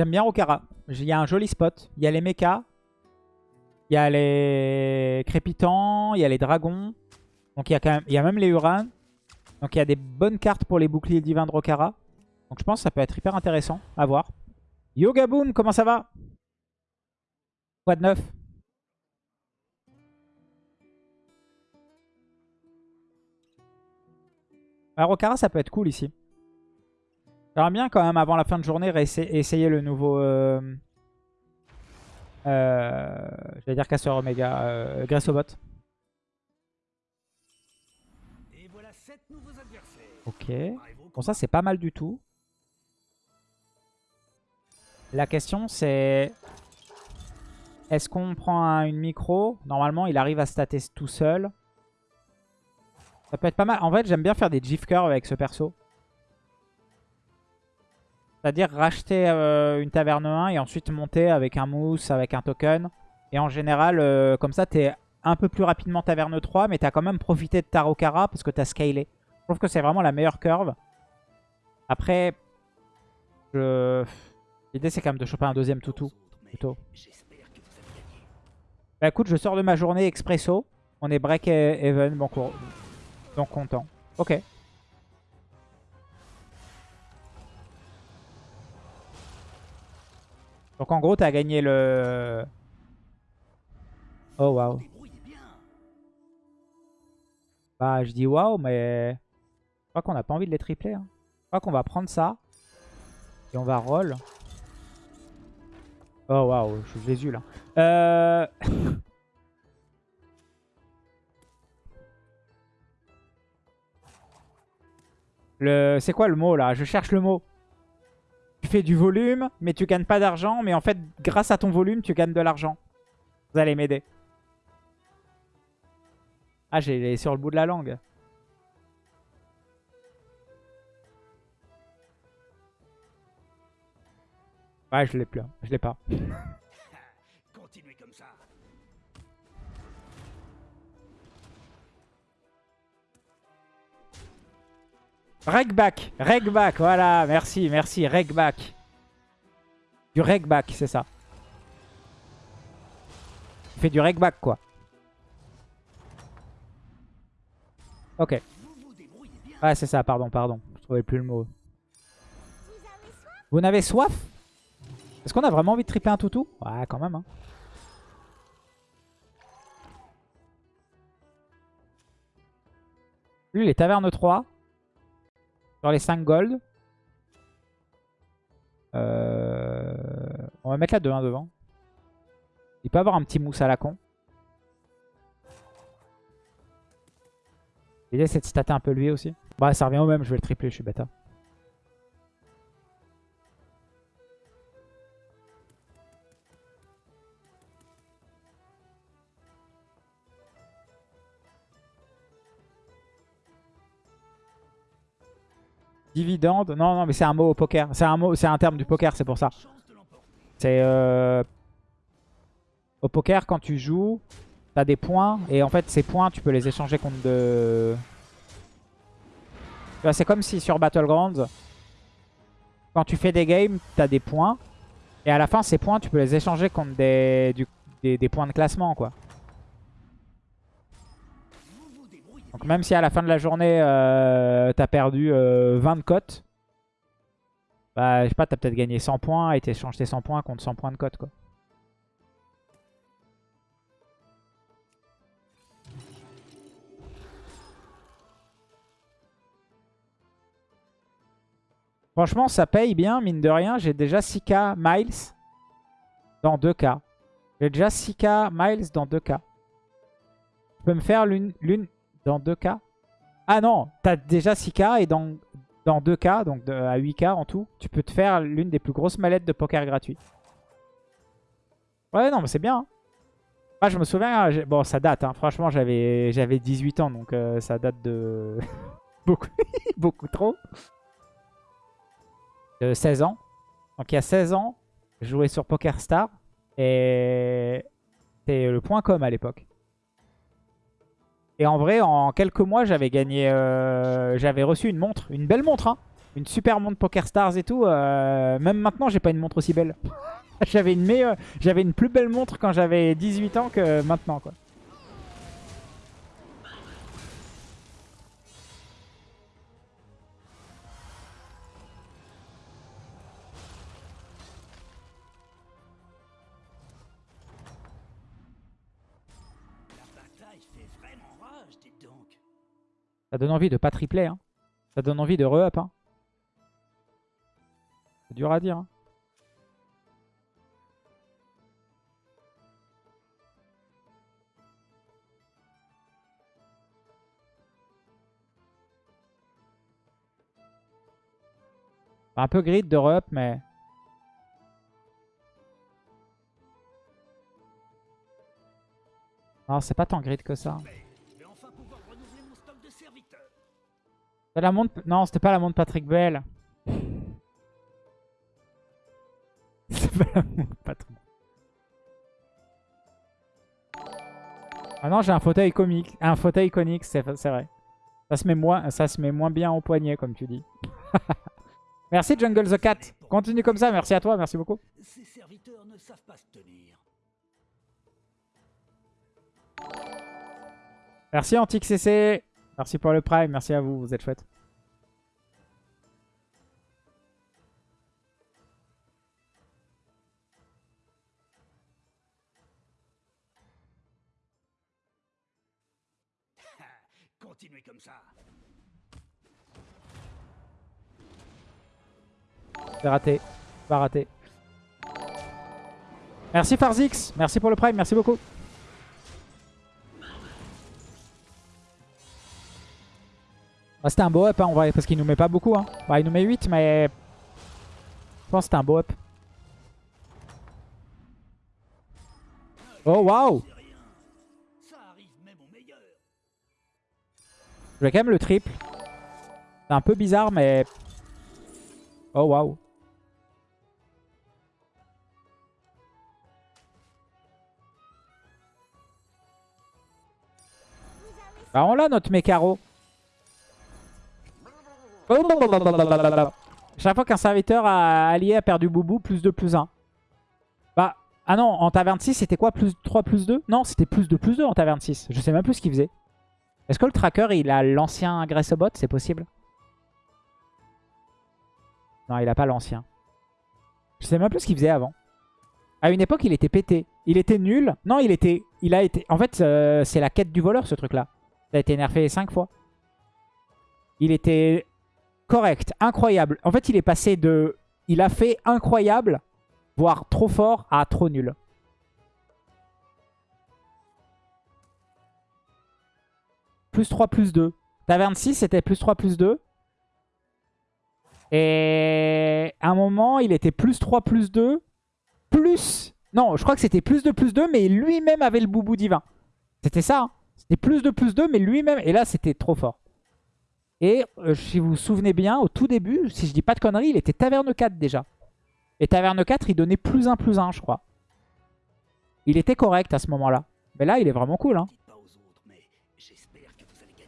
J'aime bien Okara. Il y a un joli spot. Il y a les mechas. Il y a les crépitants. Il y a les dragons. Donc il y a, quand même, il y a même les Urans. Donc il y a des bonnes cartes pour les boucliers divins de Rokara. Donc je pense que ça peut être hyper intéressant à voir. Yoga Boom, comment ça va? Quoi de neuf? Rokara, ça peut être cool ici. J'aimerais bien quand même avant la fin de journée essayer le nouveau... Euh, euh, je vais dire Casseur Omega, euh. Ok. Bon ça c'est pas mal du tout. La question c'est... Est-ce qu'on prend une micro? Normalement il arrive à stater tout seul. Ça peut être pas mal. En fait j'aime bien faire des GIF curves avec ce perso. C'est-à-dire racheter euh, une taverne 1 et ensuite monter avec un mousse, avec un token. Et en général, euh, comme ça, t'es un peu plus rapidement taverne 3, mais t'as quand même profité de Tarokara parce que t'as scalé. Je trouve que c'est vraiment la meilleure curve. Après, l'idée c'est quand même de choper un deuxième toutou. Plutôt. Bah écoute, je sors de ma journée expresso. On est break even, bon cours. Donc content. Ok. Donc en gros, t'as gagné le... Oh waouh. Bah je dis waouh, mais... Je crois qu'on n'a pas envie de les tripler. Hein. Je crois qu'on va prendre ça. Et on va roll. Oh waouh, je suis Jésus là. Euh... le... C'est quoi le mot là? Je cherche le mot. Fais du volume, mais tu gagnes pas d'argent. Mais en fait, grâce à ton volume, tu gagnes de l'argent. Vous allez m'aider. Ah, j'ai sur le bout de la langue. Ouais, je l'ai plus. Hein. Je l'ai pas. Regback, regback, voilà, merci, merci, regback. Du regback, c'est ça. Il fait du regback, quoi. Ok. Ouais, c'est ça, pardon, pardon. Je trouvais plus le mot. Vous n'avez soif? Est-ce qu'on a vraiment envie de tripler un toutou? Ouais, quand même. Hein. Lui, les tavernes 3. Sur les 5 gold. Euh, on va mettre la 2-1 devant. Il peut avoir un petit mousse à la con. L'idée c'est de stater un peu lui aussi. Bah ça revient au même, je vais le tripler, je suis bêta. Dividende. Non, non, mais c'est un mot au poker. C'est un un terme du poker, c'est pour ça. C'est euh... au poker quand tu joues, t'as des points et en fait ces points tu peux les échanger contre de. C'est comme si sur Battlegrounds, quand tu fais des games, t'as des points et à la fin ces points tu peux les échanger contre des, des points de classement quoi. Donc même si à la fin de la journée, euh, t'as perdu 20 euh, cotes, bah je sais pas, t'as peut-être gagné 100 points et t'échanges tes 100 points contre 100 points de cote quoi. Franchement, ça paye bien, mine de rien. J'ai déjà 6k miles dans 2k. J'ai déjà 6k miles dans 2k. Je peux me faire l'une dans 2K Ah non, t'as déjà 6K et dans, dans 2K, donc à 8K en tout, tu peux te faire l'une des plus grosses mallettes de poker gratuites. Ouais, non, mais c'est bien. Moi, hein. je me souviens, bon, ça date, hein. franchement, j'avais 18 ans, donc euh, ça date de beaucoup, beaucoup trop. De 16 ans. Donc il y a 16 ans, je jouais sur PokerStar et c'était le point .com à l'époque. Et en vrai, en quelques mois, j'avais gagné... Euh, j'avais reçu une montre. Une belle montre, hein. une super montre Poker Stars et tout. euh, même maintenant, j'ai pas une montre aussi belle. j'avais une meilleure, j'avais une plus belle montre quand j'avais 18 ans que maintenant, quoi. Donne envie de pas tripler. Hein. Ça donne envie de re-up. Hein. C'est dur à dire. hein. Un peu grid de re-up, mais... Non, c'est pas tant grid que ça. La montre... Non, c'était pas la montre Patrick Bell. C'est pas la montre Patrick. Ah non, j'ai un fauteuil comique, un fauteuil iconique, c'est c'est vrai. Ça se, met moins, ça se met moins bien au poignet, comme tu dis. merci Jungle the Cat. Continue comme ça, merci à toi, merci beaucoup. Ces serviteurs ne savent pas se tenir. Merci Antique CC. Merci pour le prime, merci à vous, vous êtes chouettes. Continuez comme ça. C'est raté. Pas raté. Merci Farzix. Merci pour le prime. Merci beaucoup. Bah, c'était un beau up, hein, en vrai, parce qu'il nous met pas beaucoup. Hein. Bah, il nous met 8, mais... Je pense que c'était un beau up. Oh, waouh. Je vais quand même le triple. C'est un peu bizarre, mais... Oh, waouh. Bah, on l'a, notre mécaro. Chaque fois qu'un serviteur a allié a perdu boubou, plus 2, plus 1. Bah, ah non, en taverne 6, c'était quoi Plus 3, plus 2 Non, c'était plus 2, plus 2 en taverne 6. Je sais même plus ce qu'il faisait. Est-ce que le tracker, il a l'ancien Aggressebot C'est possible? Non, il a pas l'ancien. Je sais même plus ce qu'il faisait avant. À une époque, il était pété. Il était nul. Non, il était... Il a été... En fait, euh, c'est la quête du voleur, ce truc-là. Ça a été nerfé 5 fois. Il était correct, incroyable. En fait, il est passé de... Il a fait incroyable, voire trop fort, à trop nul. Plus 3, plus 2. Taverne 6, c'était plus 3, plus 2. Et à un moment, il était plus 3, plus 2. Plus... Non, je crois que c'était plus 2, plus 2, mais lui-même avait le boubou divin. C'était ça. hein. C'était plus 2, plus 2, mais lui-même... Et là, c'était trop fort. Et euh, si vous vous souvenez bien, au tout début, si je dis pas de conneries, il était taverne 4 déjà. Et taverne 4, il donnait plus 1, plus 1, je crois. Il était correct à ce moment-là. Mais là, il est vraiment cool. Hein.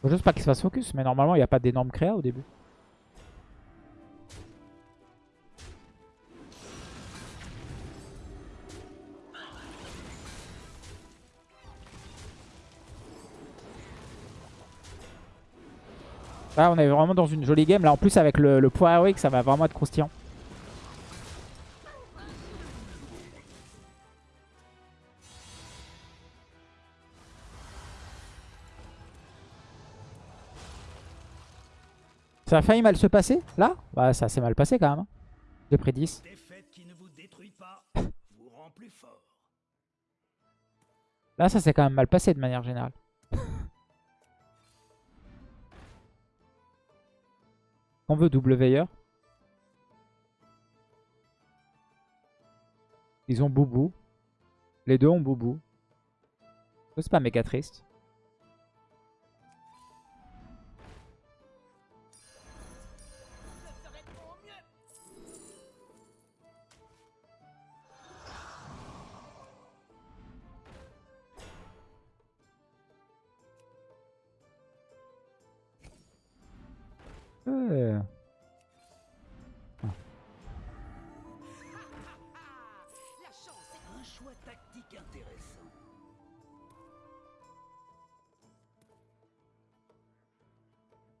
Faut juste pas qu'il se fasse focus. Mais normalement, il n'y a pas d'énorme créa au début. Là, on est vraiment dans une jolie game. Là, en plus, avec le, le poids héroïque, ça va vraiment être croustillant. Ça a failli mal se passer, là? Bah, ça s'est mal passé quand même. hein. J'ai pris 10. Défaite qui ne vous détruit pas vous rend plus fort. Là, ça s'est quand même mal passé de manière générale. On veut double veilleur. Ils ont Boubou. Les deux ont Boubou. C'est pas méga triste.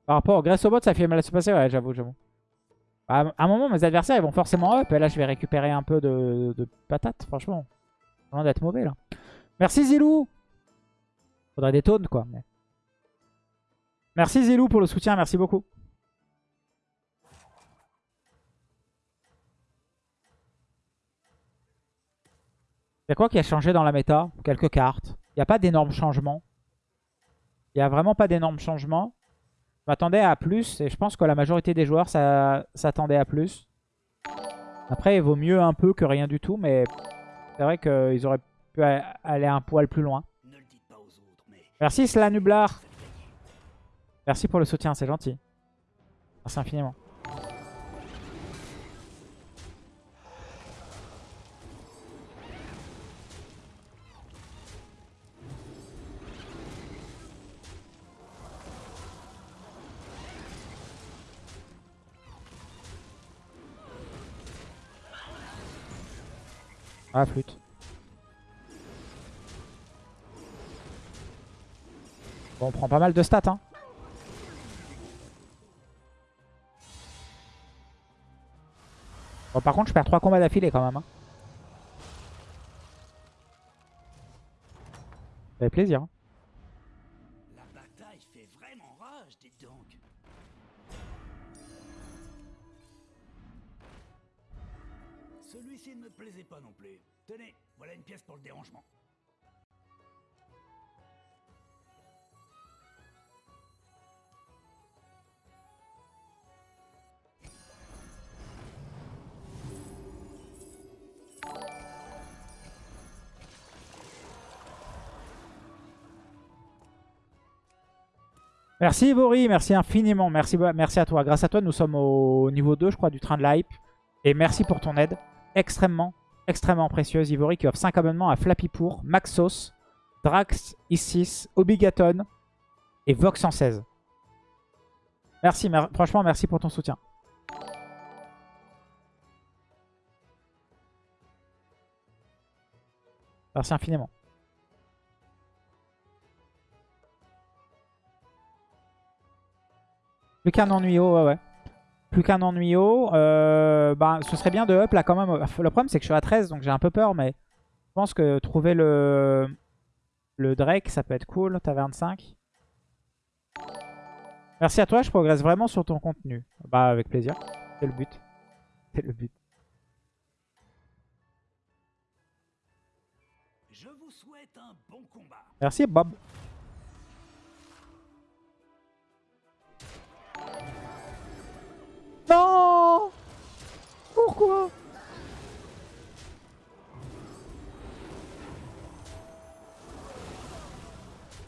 Par rapport au au bot, ça fait mal à se passer, ouais, j'avoue, j'avoue. Bah, à un moment, mes adversaires, ils vont forcément up. Et là, je vais récupérer un peu de, patates, franchement. Loin d'être mauvais, là. Merci, Zilou Faudrait des taunes quoi. Mais... Merci, Zilou, pour le soutien. Merci beaucoup. Y a quoi qui a changé dans la méta? Quelques cartes. Il n'y a pas d'énormes changements. Il n'y a vraiment pas d'énormes changements. Je m'attendais à plus et je pense que la majorité des joueurs s'attendait à plus. Après, il vaut mieux un peu que rien du tout, mais c'est vrai qu'ils auraient pu aller un poil plus loin. Merci Slanublar. Merci pour le soutien, c'est gentil. Merci infiniment. Ah, flûte. Bon, on prend pas mal de stats, hein. Bon, par contre, je perds 3 combats d'affilée quand même. Hein. Ça fait plaisir. Hein. Ne me plaisait pas non plus. Tenez, voilà une pièce pour le dérangement. Merci Ivory, merci infiniment, merci, merci à toi. Grâce à toi, nous sommes au niveau 2, je crois, du train de l'hype. Et merci pour ton aide. Extrêmement, extrêmement précieuse. Ivory qui offre 5 abonnements à Flappypour, Maxos, Drax, Isis, Obigaton et Vox 116. Merci, franchement, merci pour ton soutien. Merci infiniment. Plus qu'un ennuyau, ouais, ouais. Plus qu'un ennuyau. Euh, bah, ce serait bien de up là quand même. Le problème, c'est que je suis à 13, donc j'ai un peu peur, mais je pense que trouver le, le Drake, ça peut être cool. T'as 25. Merci à toi, je progresse vraiment sur ton contenu. Bah, avec plaisir. C'est le but. C'est le but. Je vous souhaite un bon combat. Merci Bob. Non Pourquoi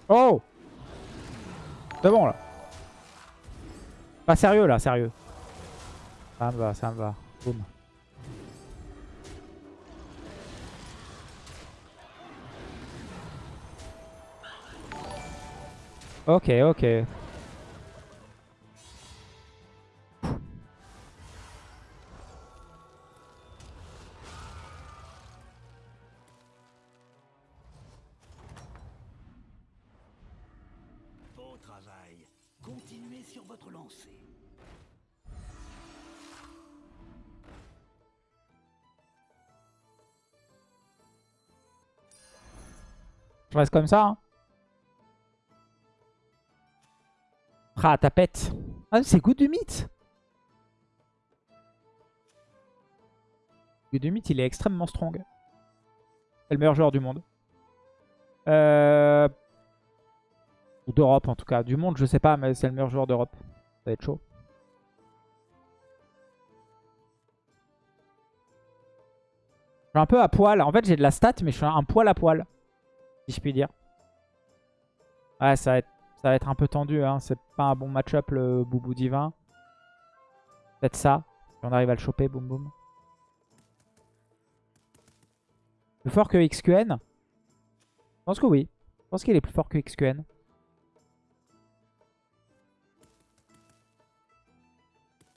Oh C'est bon là. Pas sérieux là, sérieux. Ça me va, ça me va. Boum. Ok, ok. Je reste comme ça. Hein. Ah, tapette. Ah, c'est Good du mythe. Good du mythe, il est extrêmement strong. C'est le meilleur joueur du monde. Euh... Ou d'Europe en tout cas. Du monde, je sais pas, mais c'est le meilleur joueur d'Europe. Ça va être chaud. Je suis un peu à poil. En fait, j'ai de la stat, mais je suis un poil à poil si je puis dire. Ouais, ça va être, ça va être un peu tendu. Hein. C'est pas un bon match-up le Boubou Divin. Peut-être ça. Si on arrive à le choper, boum boum. Plus fort que XQN Je pense que oui. Je pense qu'il est plus fort que XQN.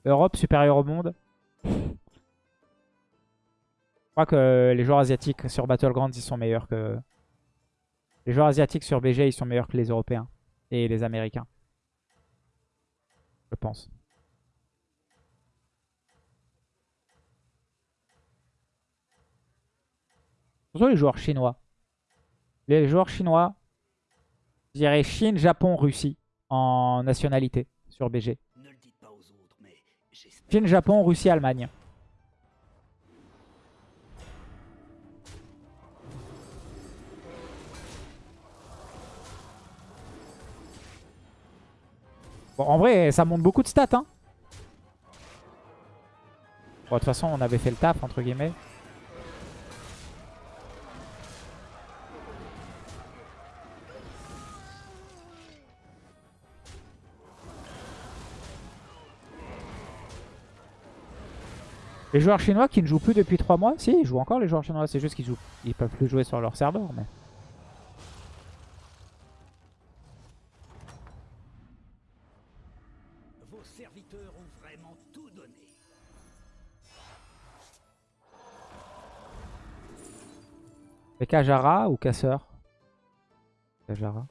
Europe supérieure au monde. Je crois que les joueurs asiatiques sur Battlegrounds, ils sont meilleurs que, les joueurs asiatiques sur BG, ils sont meilleurs que les Européens et les Américains. pense. Surtout les joueurs chinois. Les joueurs chinois, je dirais Chine, Japon, Russie en nationalité sur BG. Chine, Japon, Russie, Allemagne. Bon, en vrai, ça monte beaucoup de stats. Hein. Bon, de toute façon, on avait fait le taf, entre guillemets. Les joueurs chinois qui ne jouent plus depuis 3 mois, si, ils jouent encore les joueurs chinois, c'est juste qu'ils jouent, ils peuvent plus jouer sur leur serveur. Mais... Kajara ou Casseur Kajara.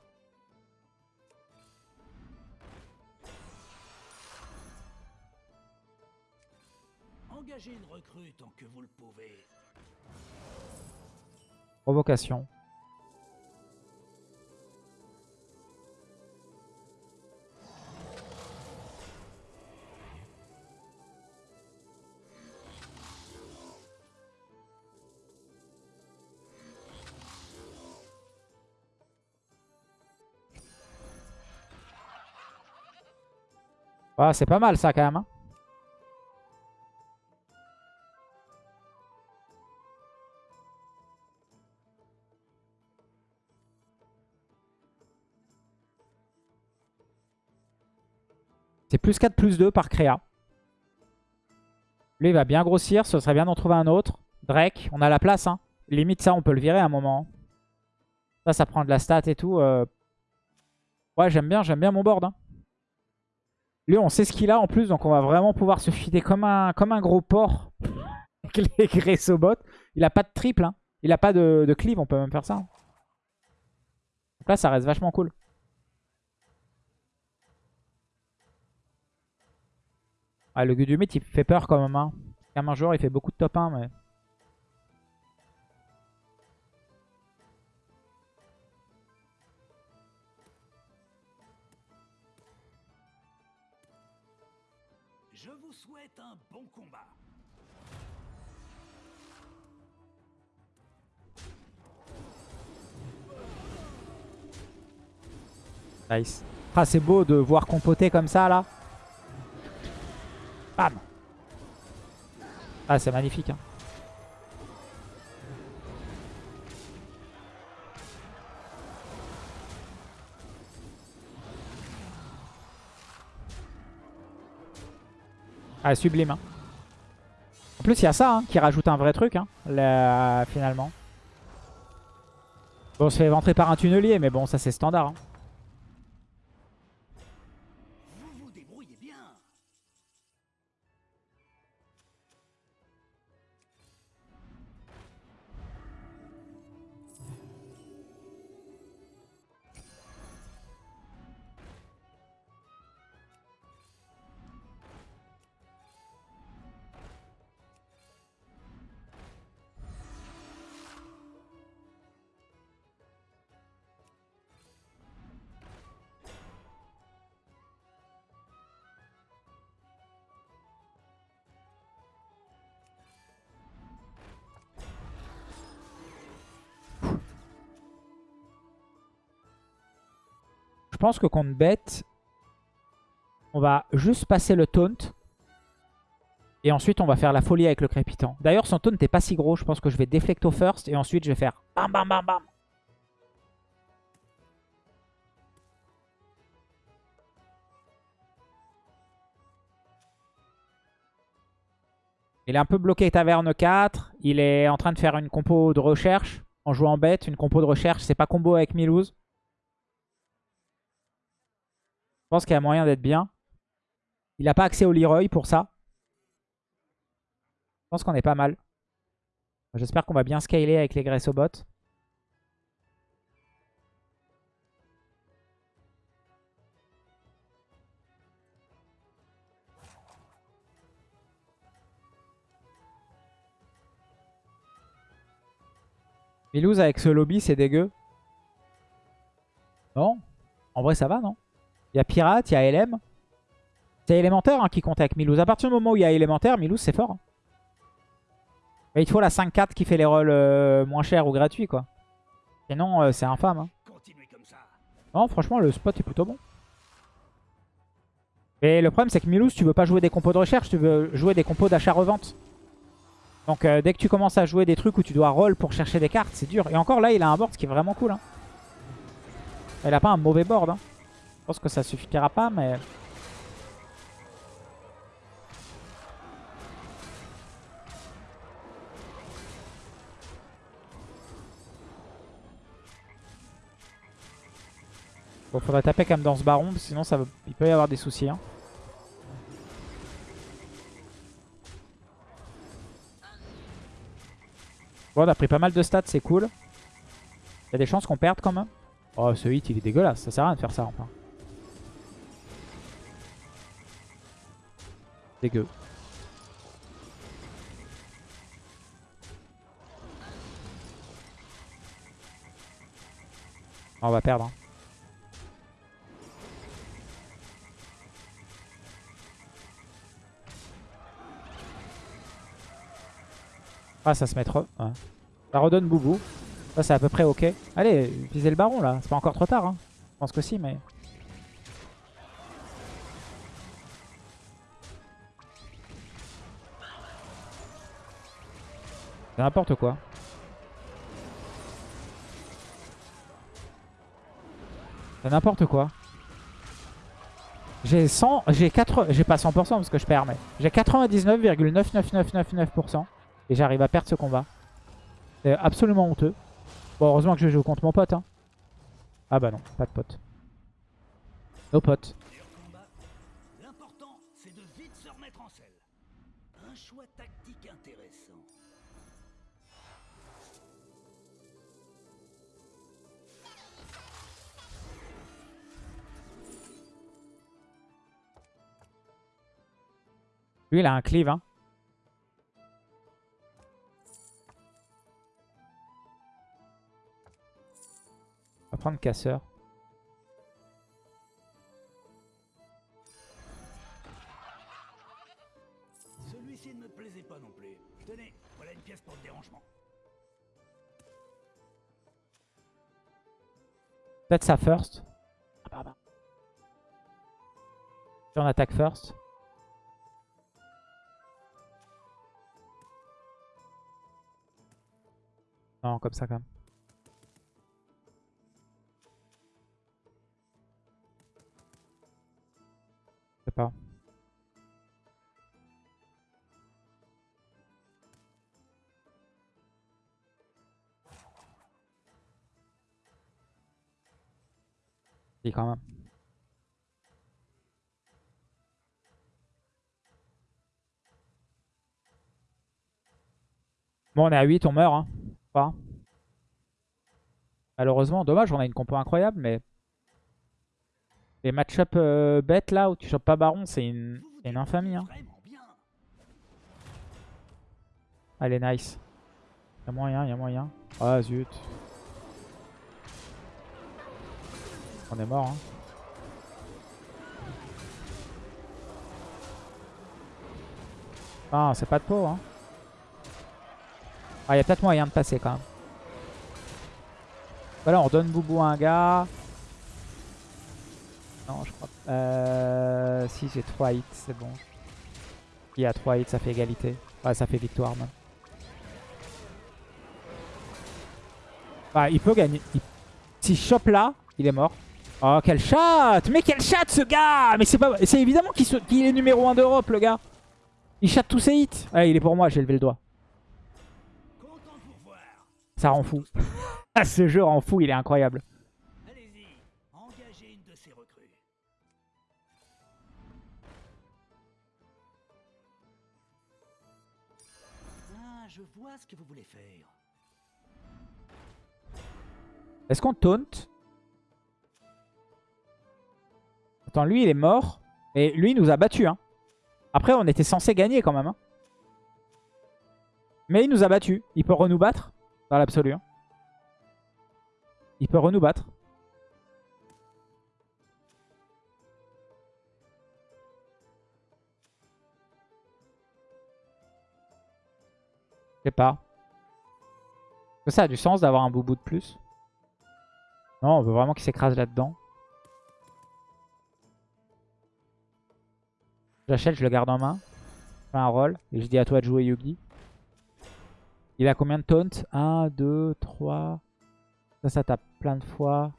Engagez une recrue tant que vous le pouvez. Provocation. Ah, c'est pas mal ça quand même. hein. C'est plus 4, plus 2 par créa. Lui, il va bien grossir. Ce serait bien d'en trouver un autre. Drake, on a la place. Hein. Limite, ça, on peut le virer à un moment. Ça, ça prend de la stat et tout. euh. Ouais, j'aime bien, j'aime bien mon board. hein. Lui, on sait ce qu'il a en plus. Donc, on va vraiment pouvoir se fider comme un, comme un gros porc. Avec les Gressobot. Il a pas de triple. hein. Il a pas de, de cleave. On peut même faire ça. hein. Donc là, ça reste vachement cool. Ah, le Gudumit, il fait peur quand même. Hein. Comme un joueur, il fait beaucoup de top 1. Mais... Je vous souhaite un bon combat. Nice. Ah, c'est beau de voir compoter comme ça, là. Bam Ah, c'est magnifique. Hein. Ah, sublime. hein. En plus, il y a ça hein, qui rajoute un vrai truc, hein, là, finalement. Bon, on se fait éventrer par un tunnelier, mais bon, ça c'est standard. hein. Je pense que contre bête, on va juste passer le taunt. Et ensuite, on va faire la folie avec le crépitant. D'ailleurs, son taunt n'est pas si gros. Je pense que je vais déflecto first. Et ensuite, je vais faire bam bam bam bam. Il est un peu bloqué taverne 4. Il est en train de faire une compo de recherche en jouant bête. Une compo de recherche, c'est pas combo avec Milouz. Je pense qu'il y a moyen d'être bien. Il n'a pas accès au Leroy pour ça. Je pense qu'on est pas mal. J'espère qu'on va bien scaler avec les graisses au bot. Avec ce lobby, c'est dégueu. Non? En vrai, ça va, non? Il y a Pirate, il y a LM. C'est élémentaire hein, qui compte avec Milouz. À partir du moment où il y a élémentaire, Milouz, c'est fort. hein. Mais il faut la 5-4 qui fait les rôles euh, moins chers ou gratuits, quoi. Sinon, euh, c'est infâme. hein. Continuez comme ça. Non, franchement, le spot est plutôt bon. Et le problème, c'est que Milouz, tu veux pas jouer des compos de recherche, tu veux jouer des compos d'achat-revente. Donc, euh, dès que tu commences à jouer des trucs où tu dois roll pour chercher des cartes, c'est dur. Et encore là, il a un board qui est vraiment cool. Il a pas un mauvais board. Je pense que ça suffira pas, mais... Bon, faudrait taper quand même dans ce baron, sinon ça il peut y avoir des soucis. hein. Bon, on a pris pas mal de stats, c'est cool. Il y a des chances qu'on perde quand même. Oh, ce hit, il est dégueulasse. Ça sert à rien de faire ça, enfin. Dégueu. On va perdre. hein. Ah, ça se met trop. Ça redonne Boubou. Ça, c'est à peu près ok. Allez, visez le baron là. C'est pas encore trop tard. Hein. Je pense que si, mais. C'est n'importe quoi. C'est n'importe quoi. J'ai 100, j'ai 4, j'ai pas 100% parce que je perds, mais j'ai 99,99999% et j'arrive à perdre ce combat. C'est absolument honteux. Bon, heureusement que je joue contre mon pote. Hein. Ah bah non, pas de pote. Nos potes. Lui, il a un cleave. Hein. On va prendre casseur. Celui-ci ne me plaisait pas non plus. Tenez, voilà une pièce pour le dérangement. Peut-être ça first. Ah, bah, bah. Si on attaque first. Non, comme ça quand même. Je sais pas. Si, quand même. Bon, on est à 8, on meurt. Hein. Malheureusement, dommage, on a une compo incroyable, mais... Les match-up euh, bêtes là, où tu chopes pas Baron, c'est une... Infamie. Hein. Allez, nice. Y'a moyen, y'a moyen. Ah, zut. On est mort, hein. Ah, c'est pas de peau, hein. Ah, y'a peut-être moyen de passer quand même. Voilà, on donne Boubou à un gars. Non, je crois pas. Euh, si, j'ai 3 hits, c'est bon. Il y a 3 hits, ça fait égalité. Ouais, ça fait victoire même. Ah, il peut gagner. Il... S'il chope là, il est mort. Oh, quel chat Mais quel chat ce gars Mais c'est pas... Évidemment qu'il est numéro 1 d'Europe, le gars. Il chatte tous ses hits. Ouais, il est pour moi, j'ai levé le doigt. Ça rend fou. Ce jeu rend fou, il est incroyable. Allez-y, engagez une de ces recrues. Ah, je vois ce que vous voulez faire. Est-ce qu'on taunt? Attends, lui, il est mort. Et lui, il nous a battus. Hein. Après, on était censé gagner quand même. hein. Mais il nous a battus. Il peut renou battre Dans l'absolu. hein. Il peut renou battre. Je sais pas. Que ça a du sens d'avoir un boubou de plus? Non, on veut vraiment qu'il s'écrase là-dedans. J'achète, je le garde en main. Je fais un roll. Et je dis à toi de jouer Yugi. Il a combien de taunt 1, 2, 3. Ça, ça tape plein de fois.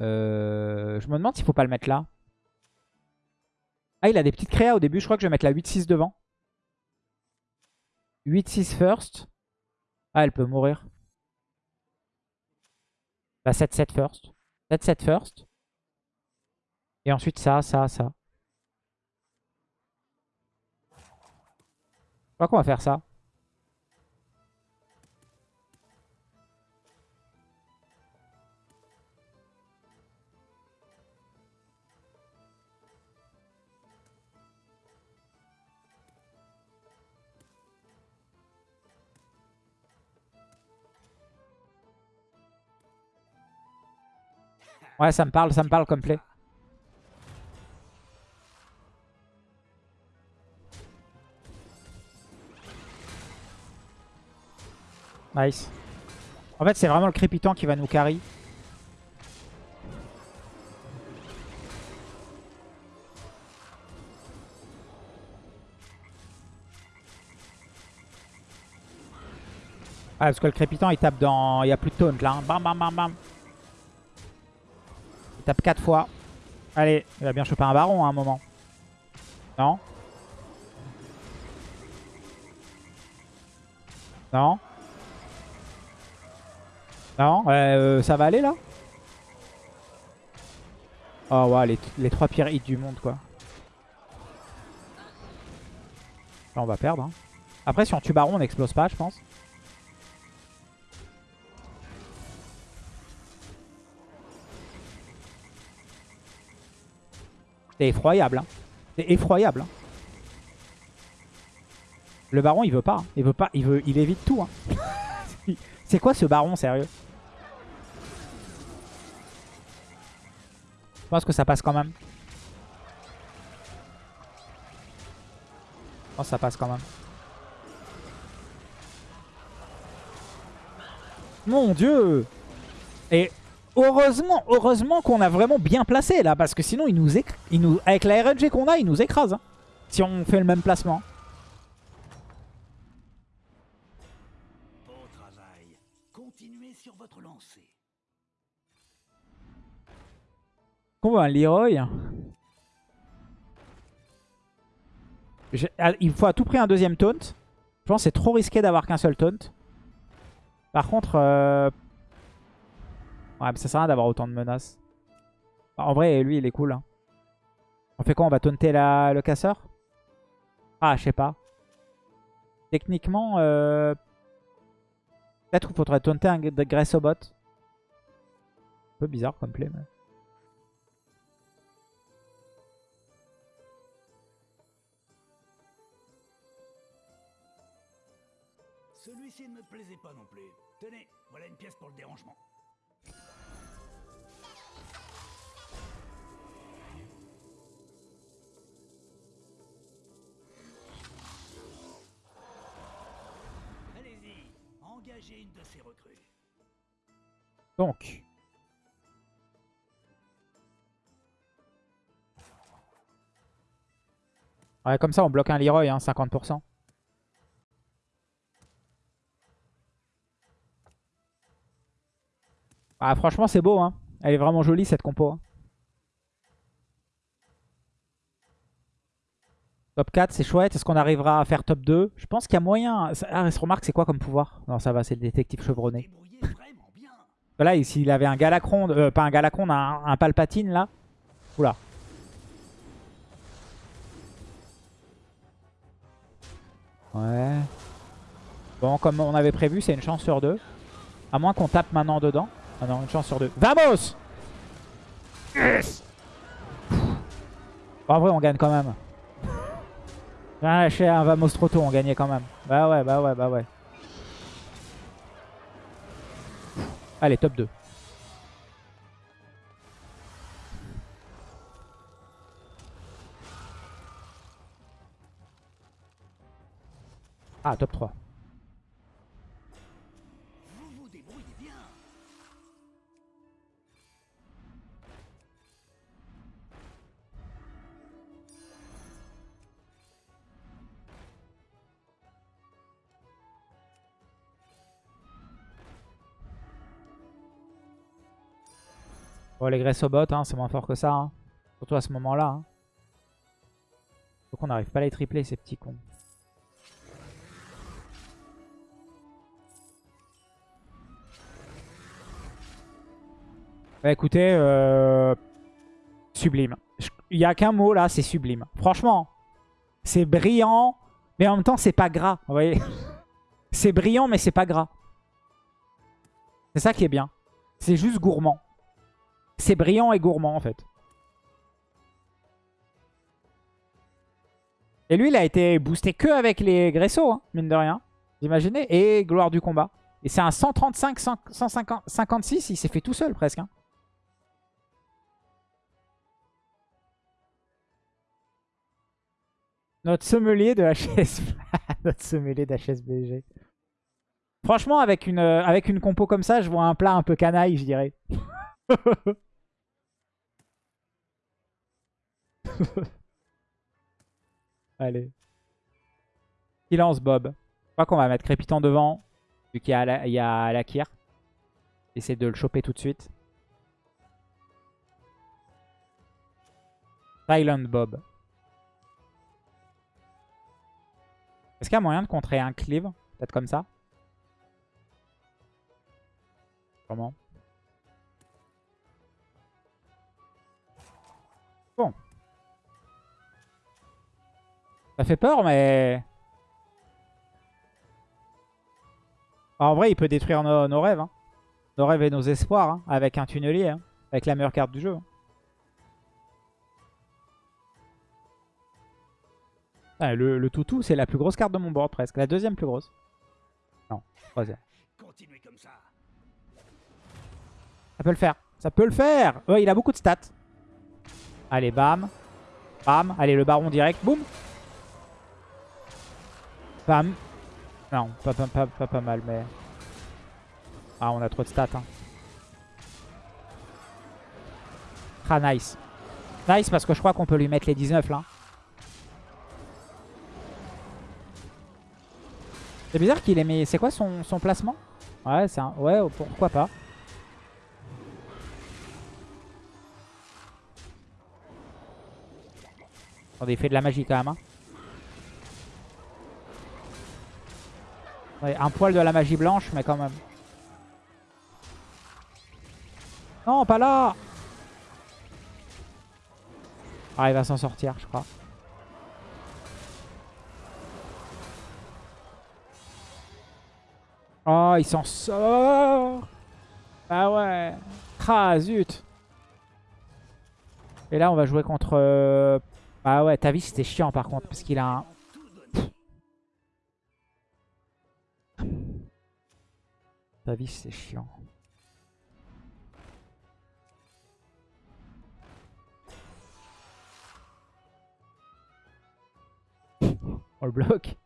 Euh, je me demande s'il faut pas le mettre là. Ah, il a des petites créas au début. Je crois que je vais mettre la 8-6 devant. 8-6 first. Ah, elle peut mourir. Bah, 7-7 first. 7-7 first. Et ensuite ça, ça, ça. Crois qu'on va faire ça. Ouais, ça me parle, ça me parle comme play. Nice. En fait, c'est vraiment le crépitant qui va nous carry. Ah, parce que le crépitant, il tape dans... Il n'y a plus de taunt là. Hein. Bam, bam, bam, bam. Il tape 4 fois. Allez, il va bien choper un baron à un moment. Non? Non? Non, euh, ça va aller là Oh ouais, les, les trois pires hits du monde quoi. Là on va perdre. Hein. Après si on tue Baron on n'explose pas je pense. C'est effroyable. Hein. C'est effroyable. Hein. Le baron il veut pas. Hein. Il veut pas. Il veut. Il évite tout. Hein. C'est quoi ce baron sérieux? Pense que ça passe quand même. Je pense que ça passe quand même. Mon dieu Et heureusement, heureusement qu'on a vraiment bien placé là. Parce que sinon, nous, nous... avec la RNG qu'on a, il nous écrase. Hein, si on fait le même placement. Qu'on un Leroy? Il faut à tout prix un deuxième taunt. Je pense que c'est trop risqué d'avoir qu'un seul taunt. Par contre... Euh... Ouais, mais ça sert à rien d'avoir autant de menaces. En vrai, lui, il est cool. Hein. On fait quoi On va taunter le casseur? Ah, je sais pas. Techniquement, euh... peut-être qu'il faudrait taunter un Gressobot. Un peu bizarre comme play. Mais... pour le dérangement. Allez-y, engagez une de ces recrues. Donc. Comme ça, on bloque un Leroy, hein, 50%. Ah, franchement, c'est beau. Hein. Elle est vraiment jolie, cette compo. Hein. Top 4, c'est chouette. Est-ce qu'on arrivera à faire top 2 Je pense qu'il y a moyen. Ah, se remarque, c'est quoi comme pouvoir? Non, ça va, c'est le détective chevronné. là, s'il avait un Galacron, euh, pas un Galacron, un, un Palpatine là. Oula. Ouais. Bon, comme on avait prévu, c'est une chance sur deux. À moins qu'on tape maintenant dedans. Ah non, une chance sur deux. Vamos yes En vrai, on gagne quand même. Rien lâché un Vamos trop tôt, on gagnait quand même. Bah ouais, bah ouais, bah ouais. Allez, top 2. Ah, top 3. Bon, les Gressobot, hein, c'est moins fort que ça. hein. Surtout à ce moment-là. Hein. Faut qu'on n'arrive pas à les tripler, ces petits cons. Bah écoutez, euh, sublime. Il n'y a qu'un mot là, c'est sublime. Franchement, c'est brillant, mais en même temps, c'est pas gras. Vous voyez C'est brillant, mais c'est pas gras. C'est ça qui est bien. C'est juste gourmand. C'est brillant et gourmand en fait. Et lui, il a été boosté que avec les Gresso, hein, mine de rien. Vous imaginez? Et gloire du combat. Et c'est un 135, 100 150, 56, il s'est fait tout seul presque. hein. Notre sommelier de HS... Notre sommelier d'HSBG. Franchement, avec une, euh, avec une compo comme ça, je vois un plat un peu canaille, je dirais. Allez. Silence Bob. Je crois qu'on va mettre Crépitant devant. Vu qu'il y a, la, il y a Lakir. Essayer de le choper tout de suite. Silent Bob. Est-ce qu'il y a moyen de contrer un cleave Peut-être comme ça? Comment Bon. Ça fait peur, mais... En vrai, il peut détruire nos, nos rêves. hein. Nos rêves et nos espoirs hein, avec un tunnelier. hein, avec la meilleure carte du jeu. Ah, le, le toutou, c'est la plus grosse carte de mon board presque. La deuxième plus grosse. Non, troisième. Continuez comme ça. Ça peut le faire. Ça peut le faire. Ouais, il a beaucoup de stats. Allez, bam. Bam. Allez, le baron direct. Boum. Non, pas, pas, pas, pas, pas mal, mais... Ah, on a trop de stats. Hein. Ah, nice. Nice parce que je crois qu'on peut lui mettre les 19 là. C'est bizarre qu'il ait mis... C'est quoi son, son placement? Ouais, c'est un... Ouais, pourquoi pas. Attendez, il fait de la magie quand même. hein. Un poil de la magie blanche, mais quand même. Non, pas là Ah, il va s'en sortir, je crois. Oh, il s'en sort Ah ouais Ah, zut Et là, on va jouer contre... Ah ouais, ta vie, c'était chiant par contre, parce qu'il a un... Ta vie, c'est chiant. On le bloque.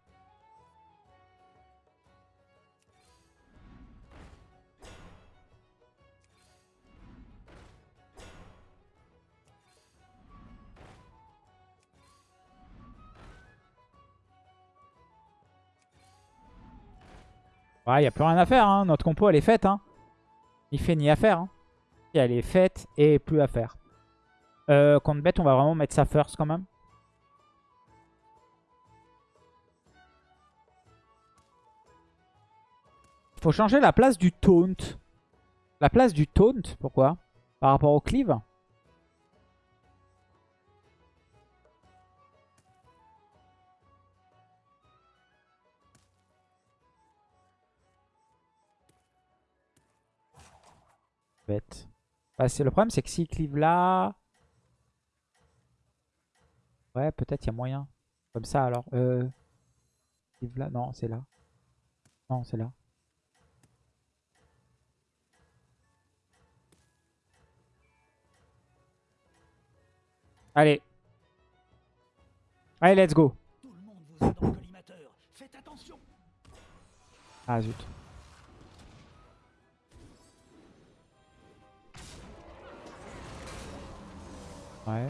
Ouais, y a plus rien à faire. Hein. Notre compo, elle est faite. Hein. Ni fait ni à faire. Hein. Elle est faite et plus à faire. Euh, contre bête, on va vraiment mettre ça first quand même. Faut changer la place du taunt. La place du taunt, pourquoi? Par rapport au cleave? bête. Bah, le problème, c'est que s'il clive là... Ouais, peut-être il y a moyen. Comme ça, alors. Euh... Clive là Non, c'est là. Non, c'est là. Allez. Allez, let's go. Tout le monde vous collimateur. Faites attention. Ah, zut. Ouais.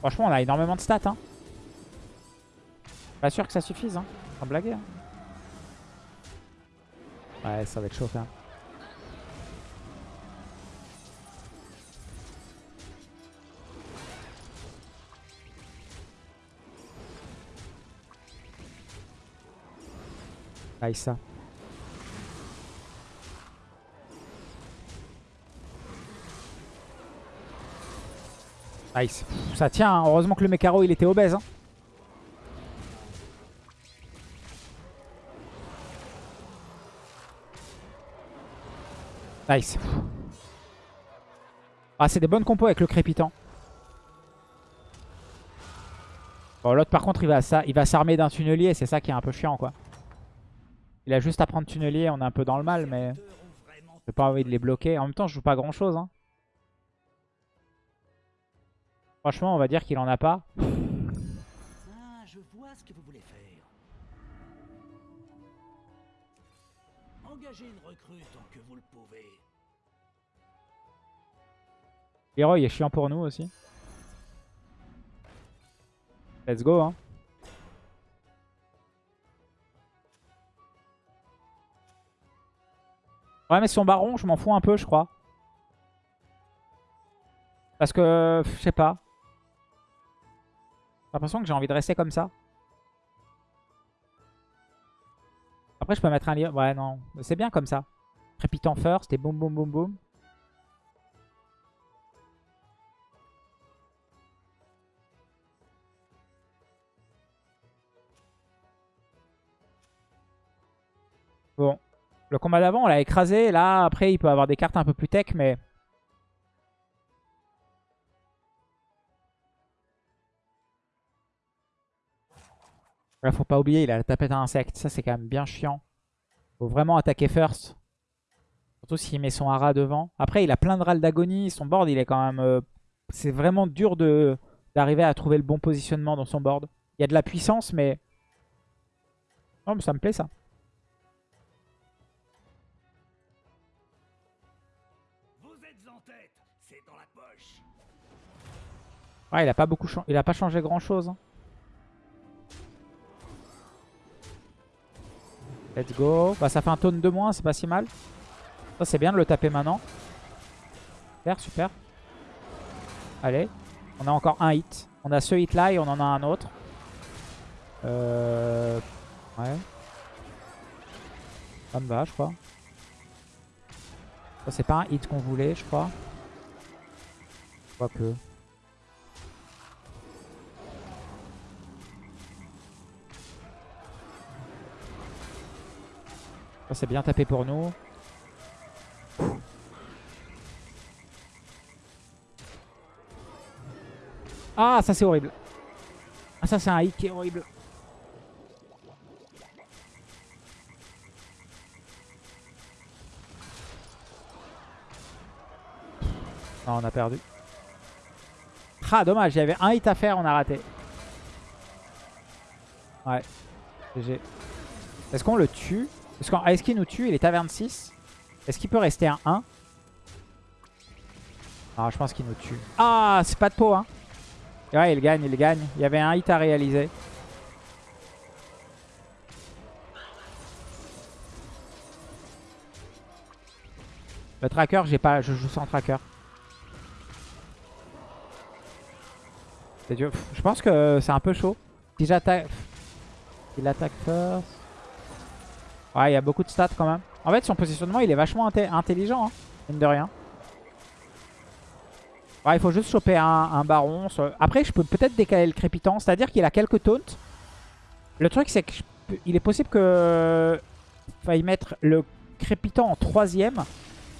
Franchement, on a énormément de stats. Hein. Pas sûr que ça suffise. Hein. Sans blaguer. hein. Ouais, ça va être chaud quand même. Aïe Nice. Pff, Ça tient, hein. heureusement que le Mécaro il était obèse. hein. Nice. Ah, c'est des bonnes compos avec le crépitant. Bon, l'autre par contre, il va, s'armer d'un tunnelier. C'est ça qui est un peu chiant, quoi. Il a juste à prendre tunnelier. On est un peu dans le mal, mais j'ai pas envie de les bloquer. En même temps, je joue pas grand chose. Hein. Franchement, on va dire qu'il en a pas. Ah, je vois ce que vous voulez faire. Engagez une recrue tant que vous le pouvez. Leroy est chiant pour nous aussi. Let's go. Hein. Ouais, mais son baron, je m'en fous un peu, je crois. Parce que, je sais pas. J'ai l'impression que j'ai envie de rester comme ça. Après, je peux mettre un lien. Ouais, non. C'est bien comme ça. Crépitant first et boum, boum, boum, boum. Bon. Le combat d'avant, on l'a écrasé. Là, après, il peut avoir des cartes un peu plus tech, mais... Là, faut pas oublier, il a la tapette à insectes. Ça, c'est quand même bien chiant. Faut vraiment attaquer first. Surtout s'il met son hara devant. Après, il a plein de râles d'agonie. Son board, il est quand même... euh, C'est vraiment dur de d'arriver à trouver le bon positionnement dans son board. Il y a de la puissance, mais... Non, mais ça me plaît, ça. Vous êtes en tête, c'est dans la poche. Ouais, il a pas beaucoup il a pas changé grand chose. hein. Let's go. Bah ça fait un taunt de moins, c'est pas si mal. Ça c'est bien de le taper maintenant. Super, super. Allez. On a encore un hit. On a ce hit là et on en a un autre. Euh... Ouais. Ça me va, je crois. Ça c'est pas un hit qu'on voulait, je crois. Quoique. Ça c'est bien tapé pour nous. Ah ça c'est horrible. Ah ça c'est un hit qui est horrible. Non on a perdu. Ah dommage, il y avait un hit à faire, on a raté. Ouais. GG. Est-ce qu'on le tue? Est-ce qu'on- est-ce qu'il nous tue Il est à 26. Est-ce qu'il peut rester à 1 Ah, je pense qu'il nous tue. Ah, c'est pas de peau, hein. Ouais, il gagne, il gagne. Il y avait un hit à réaliser. Le tracker, j'ai pas, je joue sans tracker. Je pense que c'est un peu chaud. Si j'attaque... Il attaque first. Ouais, il y a beaucoup de stats quand même. En fait, son positionnement, il est vachement intelligent, hein, mine de rien. Ouais, il faut juste choper un, baron. Après, je peux peut-être décaler le crépitant. C'est-à-dire qu'il a quelques taunts. Le truc, c'est qu'il est possible que faille mettre le crépitant en troisième.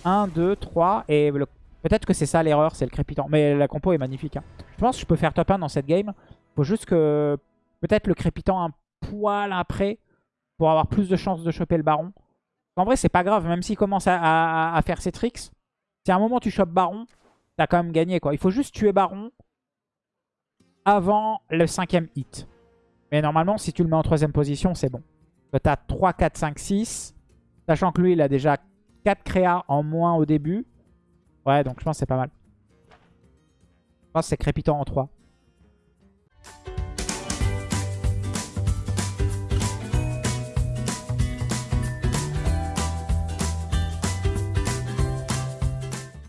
1, 2, 3. Et le- peut-être que c'est ça l'erreur, c'est le crépitant. Mais la compo est magnifique. hein. Je pense que je peux faire top 1 dans cette game. faut juste que peut-être le crépitant un poil après pour avoir plus de chances de choper le baron. En vrai, c'est pas grave, même s'il commence à, faire ses tricks. Si à un moment tu chopes Baron, t'as quand même gagné. quoi. Il faut juste tuer Baron avant le cinquième hit. Mais normalement, si tu le mets en troisième position, c'est bon. T'as 3, 4, 5, 6. Sachant que lui, il a déjà 4 créas en moins au début. Ouais, donc je pense que c'est pas mal. Je pense que c'est crépitant en 3.